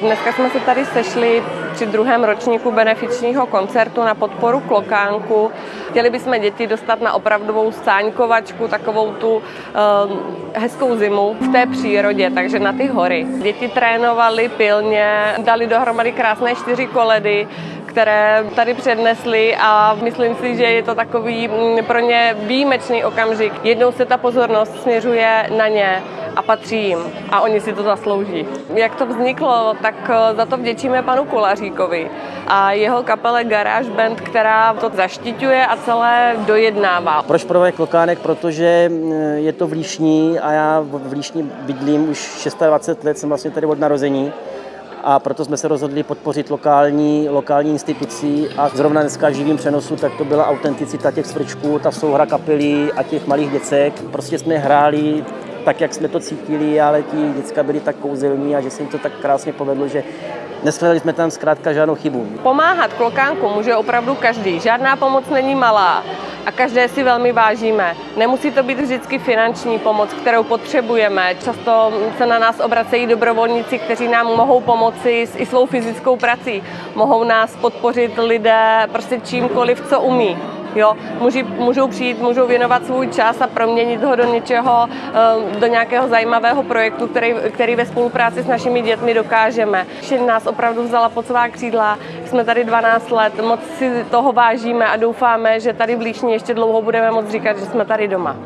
Dneska jsme se tady sešli při druhém ročníku benefičního koncertu na podporu Klokánku. Chtěli bychom děti dostat na opravdovou sáňkovačku, takovou tu uh, hezkou zimu v té přírodě, takže na ty hory. Děti trénovali pilně, dali dohromady krásné čtyři koledy, které tady přednesli a myslím si, že je to takový mm, pro ně výjimečný okamžik. Jednou se ta pozornost směřuje na ně a patří jim a oni si to zaslouží. Jak to vzniklo, tak eh, za to vděčíme panu Kolaříkovi a jeho kapele Garage Band, která to zaštiťuje a celé dojednává. Proč Projekt Klokánek? Protože mm, je to v Líšní a já v Líšní bydlím už 26 let, jsem vlastně tady od narození a proto jsme se rozhodli podpořit lokální, lokální institucí a zrovna dneska živým přenosu, tak to byla autenticita těch svrčků, ta souhra kapely a těch malých děcek. Prostě jsme hráli tak, jak jsme to cítili, ale ti děcka byli tak kouzelní a že se jim to tak krásně povedlo, že Neshledali jsme tam zkrátka žádnou chybu. Pomáhat klokánku může opravdu každý. Žádná pomoc není malá a každé si velmi vážíme. Nemusí to být vždycky finanční pomoc, kterou potřebujeme. Často se na nás obracejí dobrovolníci, kteří nám mohou pomoci i svou fyzickou prací. Mohou nás podpořit lidé prostě čímkoliv, co umí. Jo, můžou, můžou přijít, můžou věnovat svůj čas a proměnit ho do něčeho, eh, do nějakého zajímavého projektu, který, který ve spolupráci s našimi dětmi dokážeme. Všem nás opravdu vzala pod svá křídla, jsme tady 12 let, moc si toho vážíme a doufáme, že tady v Líšni ještě dlouho budeme moc říkat, že jsme tady doma.